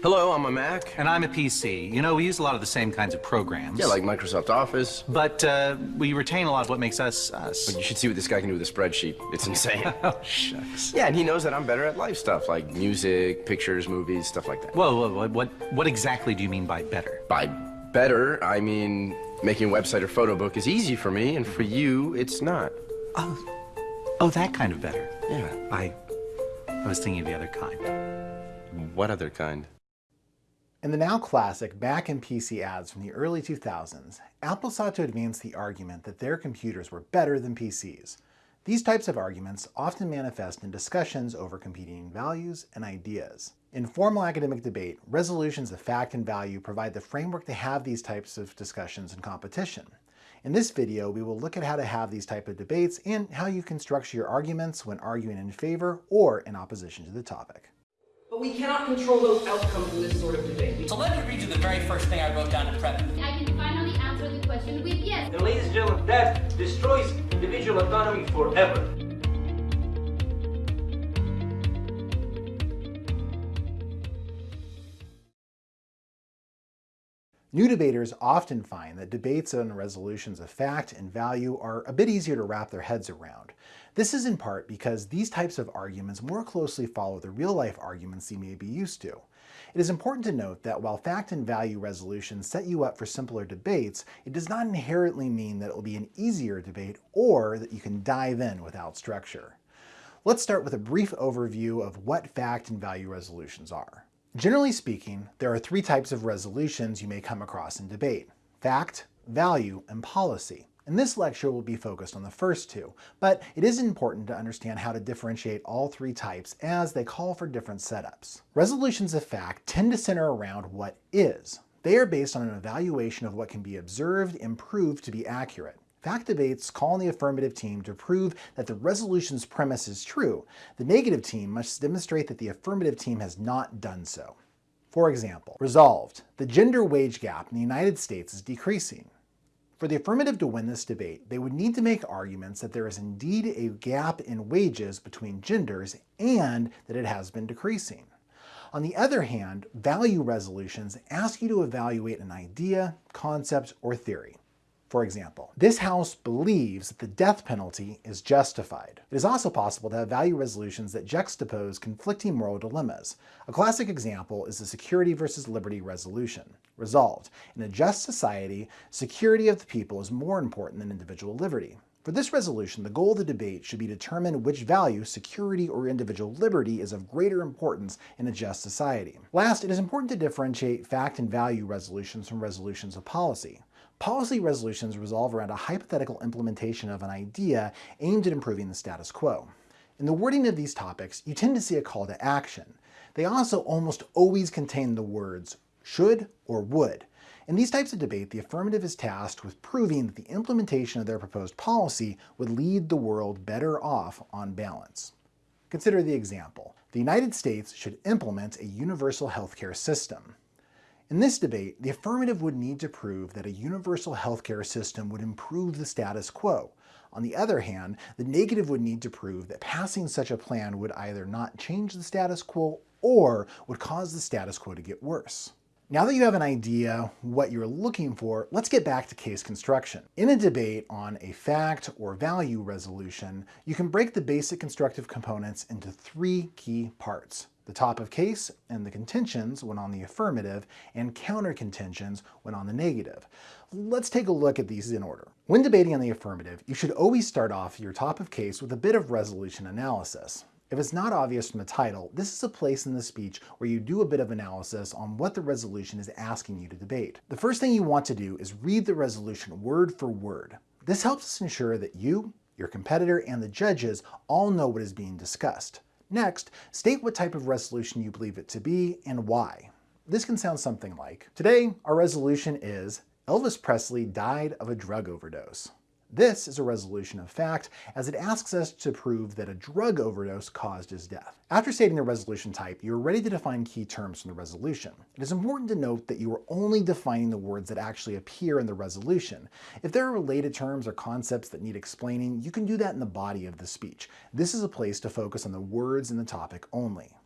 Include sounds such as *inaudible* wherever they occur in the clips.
Hello, I'm a Mac. And I'm a PC. You know, we use a lot of the same kinds of programs. Yeah, like Microsoft Office. But uh, we retain a lot of what makes us us. But you should see what this guy can do with a spreadsheet. It's insane. *laughs* oh, shucks. Yeah, and he knows that I'm better at life stuff, like music, pictures, movies, stuff like that. Whoa, whoa, whoa, what, what exactly do you mean by better? By better, I mean making a website or photo book is easy for me, and for you, it's not. Oh, oh, that kind of better. Yeah. I, I was thinking of the other kind. What other kind? In the now classic Mac and PC ads from the early 2000s, Apple sought to advance the argument that their computers were better than PCs. These types of arguments often manifest in discussions over competing values and ideas. In formal academic debate, resolutions of fact and value provide the framework to have these types of discussions and competition. In this video, we will look at how to have these type of debates and how you can structure your arguments when arguing in favor or in opposition to the topic. But we cannot control those outcomes in this sort of debate. So let me read you the very first thing I wrote down in prep. I can finally answer the question with yes. And ladies and gentlemen, that destroys individual autonomy forever. New debaters often find that debates on resolutions of fact and value are a bit easier to wrap their heads around. This is in part because these types of arguments more closely follow the real-life arguments you may be used to. It is important to note that while fact and value resolutions set you up for simpler debates, it does not inherently mean that it will be an easier debate or that you can dive in without structure. Let's start with a brief overview of what fact and value resolutions are. Generally speaking, there are three types of resolutions you may come across in debate. Fact, value, and policy. And this lecture, we'll be focused on the first two, but it is important to understand how to differentiate all three types as they call for different setups. Resolutions of fact tend to center around what is. They are based on an evaluation of what can be observed and proved to be accurate. Fact debates call on the affirmative team to prove that the resolution's premise is true. The negative team must demonstrate that the affirmative team has not done so. For example, resolved, the gender wage gap in the United States is decreasing. For the affirmative to win this debate, they would need to make arguments that there is indeed a gap in wages between genders and that it has been decreasing. On the other hand, value resolutions ask you to evaluate an idea, concept, or theory. For example, this House believes that the death penalty is justified. It is also possible to have value resolutions that juxtapose conflicting moral dilemmas. A classic example is the security versus liberty resolution. Resolved, in a just society, security of the people is more important than individual liberty. For this resolution, the goal of the debate should be to determine which value, security or individual liberty, is of greater importance in a just society. Last, it is important to differentiate fact and value resolutions from resolutions of policy. Policy resolutions revolve around a hypothetical implementation of an idea aimed at improving the status quo. In the wording of these topics, you tend to see a call to action. They also almost always contain the words should or would. In these types of debate, the affirmative is tasked with proving that the implementation of their proposed policy would lead the world better off on balance. Consider the example. The United States should implement a universal healthcare system. In this debate, the affirmative would need to prove that a universal healthcare system would improve the status quo. On the other hand, the negative would need to prove that passing such a plan would either not change the status quo or would cause the status quo to get worse. Now that you have an idea what you're looking for, let's get back to case construction. In a debate on a fact or value resolution, you can break the basic constructive components into three key parts the top of case and the contentions when on the affirmative, and counter contentions when on the negative. Let's take a look at these in order. When debating on the affirmative, you should always start off your top of case with a bit of resolution analysis. If it's not obvious from the title, this is a place in the speech where you do a bit of analysis on what the resolution is asking you to debate. The first thing you want to do is read the resolution word for word. This helps us ensure that you, your competitor, and the judges all know what is being discussed. Next, state what type of resolution you believe it to be and why. This can sound something like, Today, our resolution is Elvis Presley died of a drug overdose. This is a resolution of fact, as it asks us to prove that a drug overdose caused his death. After stating the resolution type, you are ready to define key terms from the resolution. It is important to note that you are only defining the words that actually appear in the resolution. If there are related terms or concepts that need explaining, you can do that in the body of the speech. This is a place to focus on the words in the topic only.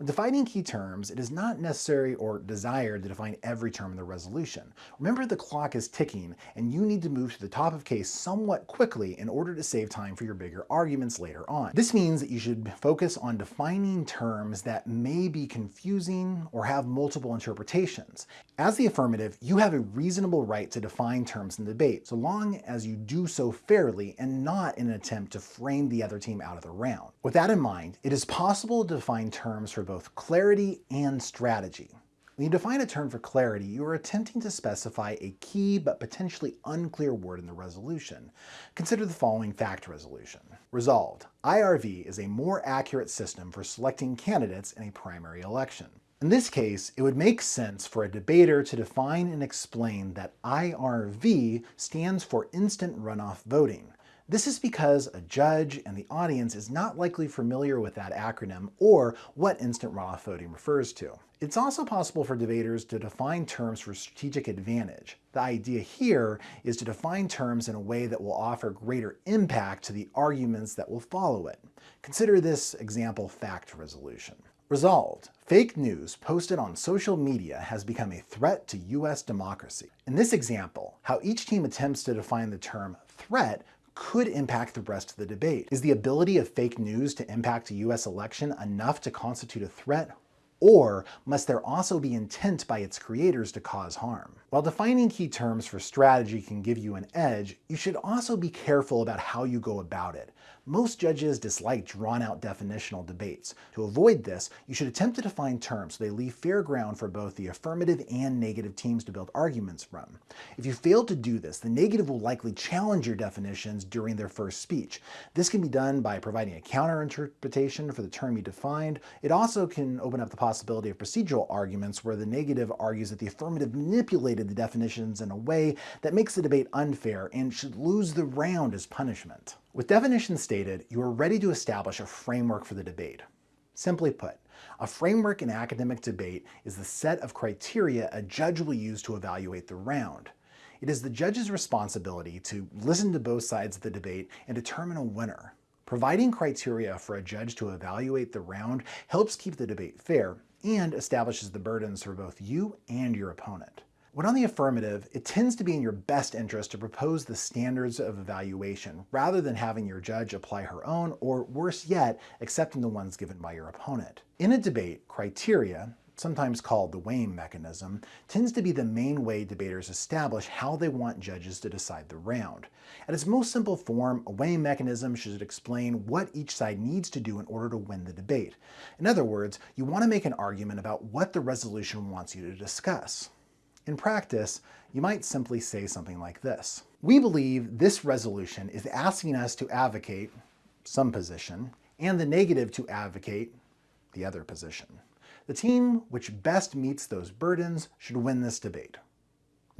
When defining key terms, it is not necessary or desired to define every term in the resolution. Remember the clock is ticking and you need to move to the top of case somewhat quickly in order to save time for your bigger arguments later on. This means that you should focus on defining terms that may be confusing or have multiple interpretations. As the affirmative, you have a reasonable right to define terms in debate, so long as you do so fairly and not in an attempt to frame the other team out of the round. With that in mind, it is possible to define terms for both clarity and strategy. When you define a term for clarity, you are attempting to specify a key but potentially unclear word in the resolution. Consider the following fact resolution. Resolved. IRV is a more accurate system for selecting candidates in a primary election. In this case, it would make sense for a debater to define and explain that IRV stands for instant runoff voting. This is because a judge and the audience is not likely familiar with that acronym or what instant runoff voting refers to. It's also possible for debaters to define terms for strategic advantage. The idea here is to define terms in a way that will offer greater impact to the arguments that will follow it. Consider this example fact resolution. Resolved. Fake news posted on social media has become a threat to US democracy. In this example, how each team attempts to define the term threat could impact the rest of the debate. Is the ability of fake news to impact a US election enough to constitute a threat? Or must there also be intent by its creators to cause harm? While defining key terms for strategy can give you an edge, you should also be careful about how you go about it. Most judges dislike drawn-out definitional debates. To avoid this, you should attempt to define terms so they leave fair ground for both the affirmative and negative teams to build arguments from. If you fail to do this, the negative will likely challenge your definitions during their first speech. This can be done by providing a counter-interpretation for the term you defined. It also can open up the possibility of procedural arguments where the negative argues that the affirmative manipulated the definitions in a way that makes the debate unfair and should lose the round as punishment. With definitions stated, you are ready to establish a framework for the debate. Simply put, a framework in academic debate is the set of criteria a judge will use to evaluate the round. It is the judge's responsibility to listen to both sides of the debate and determine a winner. Providing criteria for a judge to evaluate the round helps keep the debate fair and establishes the burdens for both you and your opponent. When on the affirmative, it tends to be in your best interest to propose the standards of evaluation rather than having your judge apply her own or, worse yet, accepting the ones given by your opponent. In a debate, criteria, sometimes called the weighing mechanism, tends to be the main way debaters establish how they want judges to decide the round. At its most simple form, a weighing mechanism should explain what each side needs to do in order to win the debate. In other words, you want to make an argument about what the resolution wants you to discuss. In practice, you might simply say something like this. We believe this resolution is asking us to advocate some position and the negative to advocate the other position. The team which best meets those burdens should win this debate.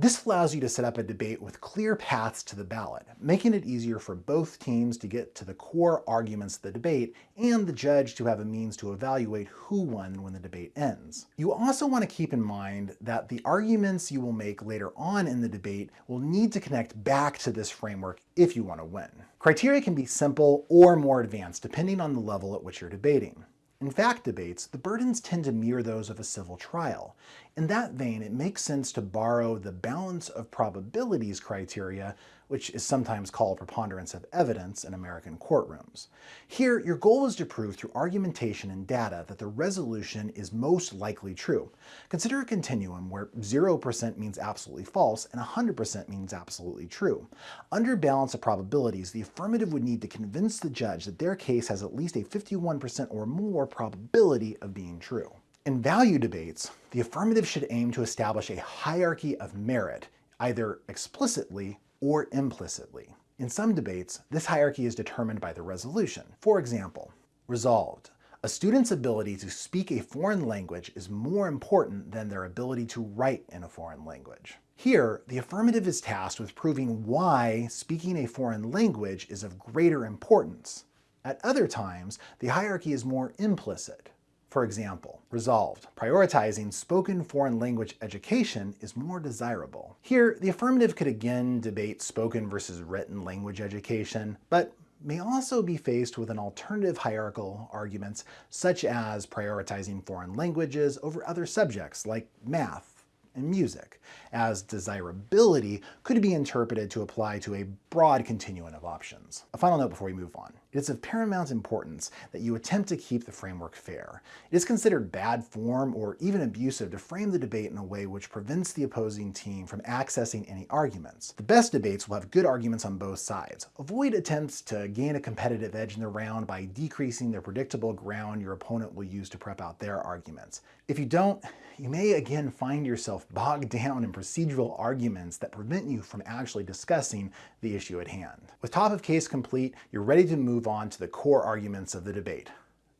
This allows you to set up a debate with clear paths to the ballot, making it easier for both teams to get to the core arguments of the debate and the judge to have a means to evaluate who won when the debate ends. You also want to keep in mind that the arguments you will make later on in the debate will need to connect back to this framework if you want to win. Criteria can be simple or more advanced depending on the level at which you're debating. In fact debates, the burdens tend to mirror those of a civil trial. In that vein, it makes sense to borrow the balance of probabilities criteria, which is sometimes called preponderance of evidence in American courtrooms. Here, your goal is to prove through argumentation and data that the resolution is most likely true. Consider a continuum where 0% means absolutely false and 100% means absolutely true. Under balance of probabilities, the affirmative would need to convince the judge that their case has at least a 51% or more probability of being true. In value debates, the affirmative should aim to establish a hierarchy of merit, either explicitly or implicitly. In some debates, this hierarchy is determined by the resolution. For example, resolved. A student's ability to speak a foreign language is more important than their ability to write in a foreign language. Here, the affirmative is tasked with proving why speaking a foreign language is of greater importance. At other times, the hierarchy is more implicit. For example, resolved, prioritizing spoken foreign language education is more desirable. Here, the affirmative could again debate spoken versus written language education, but may also be faced with an alternative hierarchical arguments such as prioritizing foreign languages over other subjects like math, and music, as desirability could be interpreted to apply to a broad continuum of options. A final note before we move on. It is of paramount importance that you attempt to keep the framework fair. It is considered bad form or even abusive to frame the debate in a way which prevents the opposing team from accessing any arguments. The best debates will have good arguments on both sides. Avoid attempts to gain a competitive edge in the round by decreasing the predictable ground your opponent will use to prep out their arguments. If you don't, you may again find yourself bogged down in procedural arguments that prevent you from actually discussing the issue at hand. With top of case complete, you're ready to move on to the core arguments of the debate,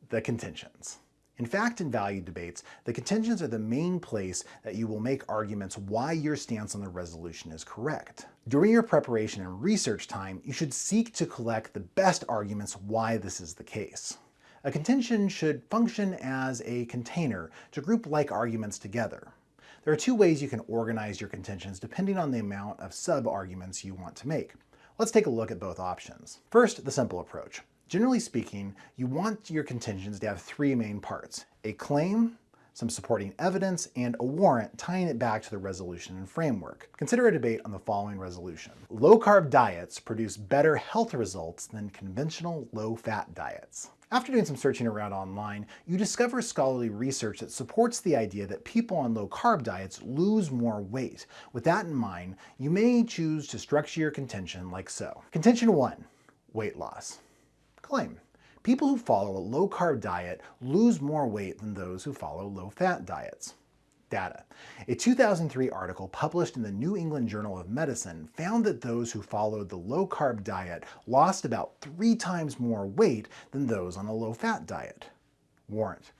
the contentions. In fact and value debates, the contentions are the main place that you will make arguments why your stance on the resolution is correct. During your preparation and research time, you should seek to collect the best arguments why this is the case. A contention should function as a container to group like arguments together. There are two ways you can organize your contentions depending on the amount of sub-arguments you want to make. Let's take a look at both options. First, the simple approach. Generally speaking, you want your contentions to have three main parts. A claim, some supporting evidence, and a warrant tying it back to the resolution and framework. Consider a debate on the following resolution. Low-carb diets produce better health results than conventional low-fat diets. After doing some searching around online, you discover scholarly research that supports the idea that people on low-carb diets lose more weight. With that in mind, you may choose to structure your contention like so. Contention 1. Weight loss. Claim. People who follow a low-carb diet lose more weight than those who follow low-fat diets data. A 2003 article published in the New England Journal of Medicine found that those who followed the low-carb diet lost about three times more weight than those on a low-fat diet. Warrant.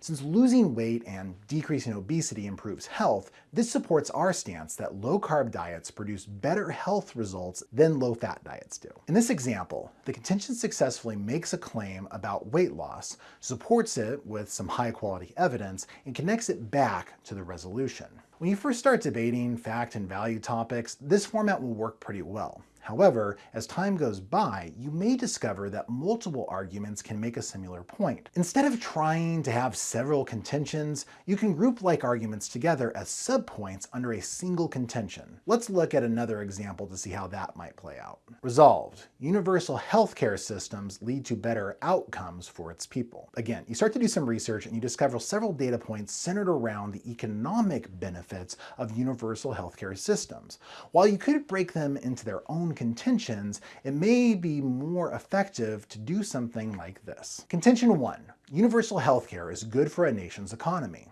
Since losing weight and decreasing obesity improves health, this supports our stance that low-carb diets produce better health results than low-fat diets do. In this example, the contention successfully makes a claim about weight loss, supports it with some high-quality evidence, and connects it back to the resolution. When you first start debating fact and value topics, this format will work pretty well. However, as time goes by, you may discover that multiple arguments can make a similar point. Instead of trying to have several contentions, you can group like arguments together as subpoints under a single contention. Let's look at another example to see how that might play out. Resolved. Universal healthcare systems lead to better outcomes for its people. Again, you start to do some research and you discover several data points centered around the economic benefits of universal healthcare systems. While you could break them into their own contentions, it may be more effective to do something like this. Contention 1. Universal healthcare is good for a nation's economy.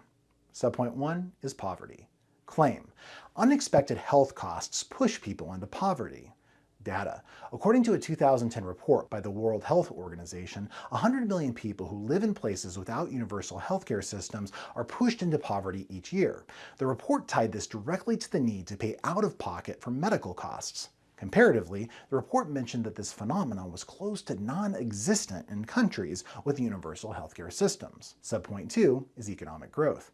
Subpoint 1 is poverty. Claim. Unexpected health costs push people into poverty data. According to a 2010 report by the World Health Organization, 100 million people who live in places without universal healthcare systems are pushed into poverty each year. The report tied this directly to the need to pay out of pocket for medical costs. Comparatively, the report mentioned that this phenomenon was close to non-existent in countries with universal healthcare systems. Subpoint 2 is economic growth.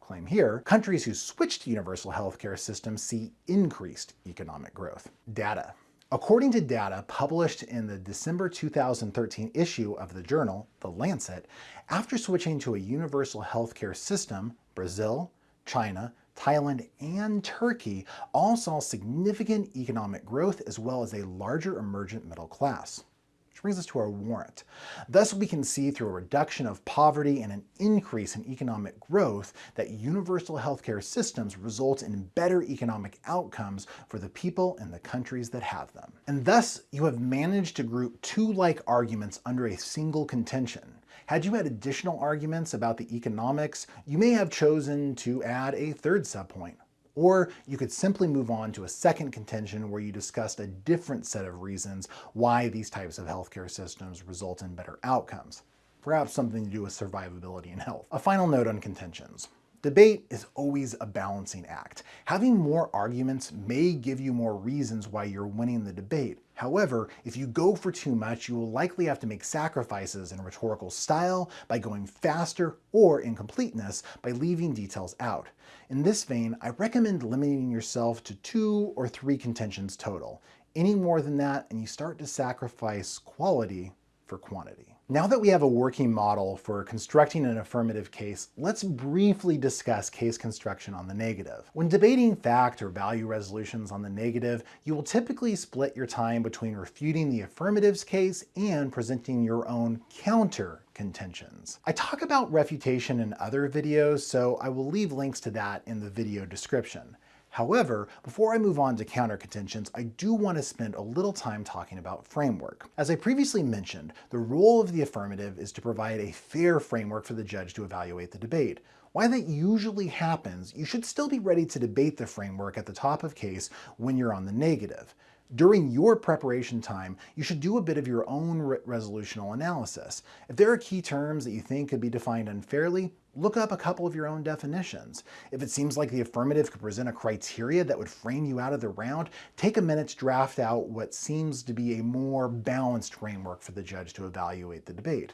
Claim here, countries who switch to universal healthcare systems see increased economic growth. Data. According to data published in the December 2013 issue of the journal, The Lancet, after switching to a universal healthcare system, Brazil, China, Thailand, and Turkey all saw significant economic growth as well as a larger emergent middle class. Which brings us to our warrant. Thus, we can see through a reduction of poverty and an increase in economic growth that universal healthcare systems result in better economic outcomes for the people in the countries that have them. And thus, you have managed to group two like arguments under a single contention. Had you had additional arguments about the economics, you may have chosen to add a third subpoint. Or you could simply move on to a second contention where you discussed a different set of reasons why these types of healthcare systems result in better outcomes. Perhaps something to do with survivability and health. A final note on contentions. Debate is always a balancing act. Having more arguments may give you more reasons why you're winning the debate. However, if you go for too much, you will likely have to make sacrifices in rhetorical style by going faster or in completeness by leaving details out. In this vein, I recommend limiting yourself to two or three contentions total. Any more than that, and you start to sacrifice quality for quantity. Now that we have a working model for constructing an affirmative case, let's briefly discuss case construction on the negative. When debating fact or value resolutions on the negative, you will typically split your time between refuting the affirmative's case and presenting your own counter contentions. I talk about refutation in other videos, so I will leave links to that in the video description. However, before I move on to counter contentions, I do want to spend a little time talking about framework. As I previously mentioned, the role of the affirmative is to provide a fair framework for the judge to evaluate the debate. While that usually happens, you should still be ready to debate the framework at the top of case when you're on the negative. During your preparation time, you should do a bit of your own re resolutional analysis. If there are key terms that you think could be defined unfairly, look up a couple of your own definitions. If it seems like the affirmative could present a criteria that would frame you out of the round, take a minute to draft out what seems to be a more balanced framework for the judge to evaluate the debate.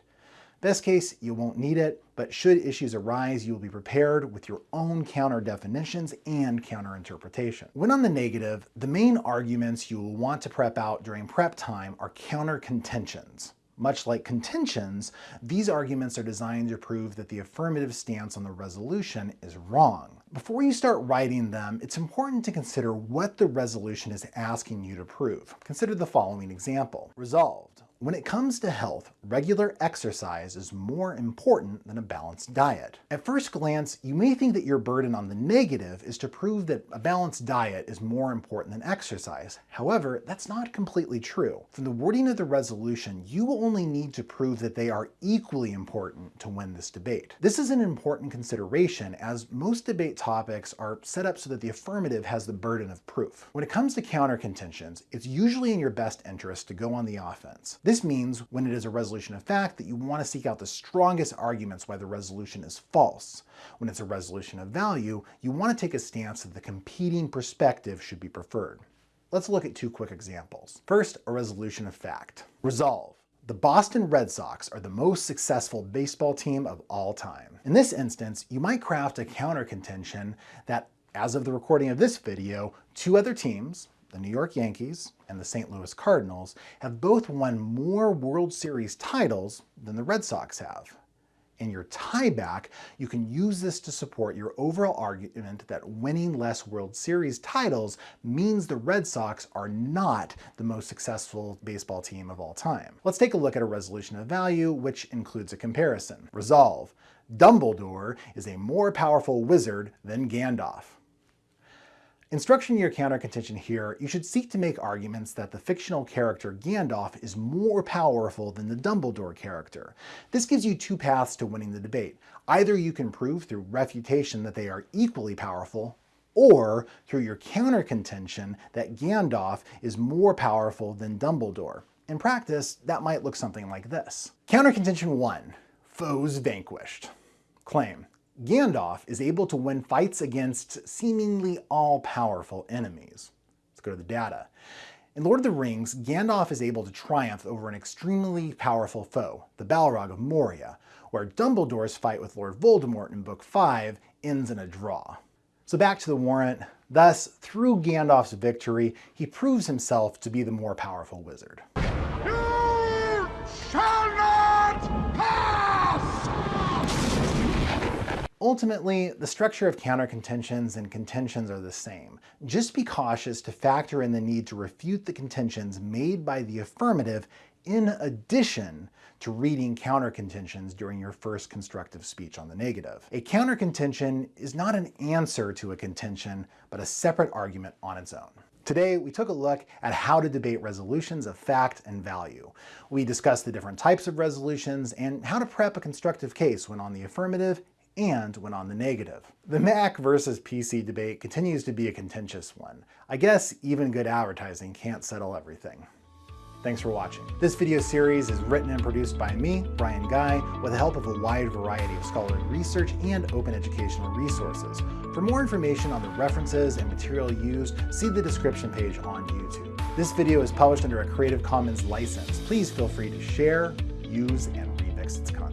Best case, you won't need it, but should issues arise, you will be prepared with your own counter definitions and counter interpretation. When on the negative, the main arguments you will want to prep out during prep time are counter contentions. Much like contentions, these arguments are designed to prove that the affirmative stance on the resolution is wrong. Before you start writing them, it's important to consider what the resolution is asking you to prove. Consider the following example. Resolved. When it comes to health, regular exercise is more important than a balanced diet. At first glance, you may think that your burden on the negative is to prove that a balanced diet is more important than exercise. However, that's not completely true. From the wording of the resolution, you will only need to prove that they are equally important to win this debate. This is an important consideration as most debate topics are set up so that the affirmative has the burden of proof. When it comes to counter contentions, it's usually in your best interest to go on the offense. This means when it is a resolution of fact that you want to seek out the strongest arguments why the resolution is false. When it's a resolution of value, you want to take a stance that the competing perspective should be preferred. Let's look at two quick examples. First, a resolution of fact. Resolve. The Boston Red Sox are the most successful baseball team of all time. In this instance, you might craft a counter contention that, as of the recording of this video, two other teams, the New York Yankees and the St. Louis Cardinals have both won more World Series titles than the Red Sox have. In your tieback, you can use this to support your overall argument that winning less World Series titles means the Red Sox are not the most successful baseball team of all time. Let's take a look at a resolution of value, which includes a comparison. Resolve. Dumbledore is a more powerful wizard than Gandalf. In structuring your counter contention here, you should seek to make arguments that the fictional character Gandalf is more powerful than the Dumbledore character. This gives you two paths to winning the debate. Either you can prove through refutation that they are equally powerful, or through your counter contention that Gandalf is more powerful than Dumbledore. In practice, that might look something like this. Counter contention 1. Foes vanquished. Claim. Gandalf is able to win fights against seemingly all-powerful enemies. Let's go to the data. In Lord of the Rings, Gandalf is able to triumph over an extremely powerful foe, the Balrog of Moria, where Dumbledore's fight with Lord Voldemort in Book 5 ends in a draw. So back to the warrant. Thus, through Gandalf's victory, he proves himself to be the more powerful wizard. You shall not Ultimately, the structure of counter-contentions and contentions are the same. Just be cautious to factor in the need to refute the contentions made by the affirmative in addition to reading counter-contentions during your first constructive speech on the negative. A counter-contention is not an answer to a contention, but a separate argument on its own. Today, we took a look at how to debate resolutions of fact and value. We discussed the different types of resolutions and how to prep a constructive case when on the affirmative and when on the negative. The Mac versus PC debate continues to be a contentious one. I guess even good advertising can't settle everything. Thanks for watching. This video series is written and produced by me, Brian Guy, with the help of a wide variety of scholarly research and open educational resources. For more information on the references and material used, see the description page on YouTube. This video is published under a Creative Commons license. Please feel free to share, use, and remix its content.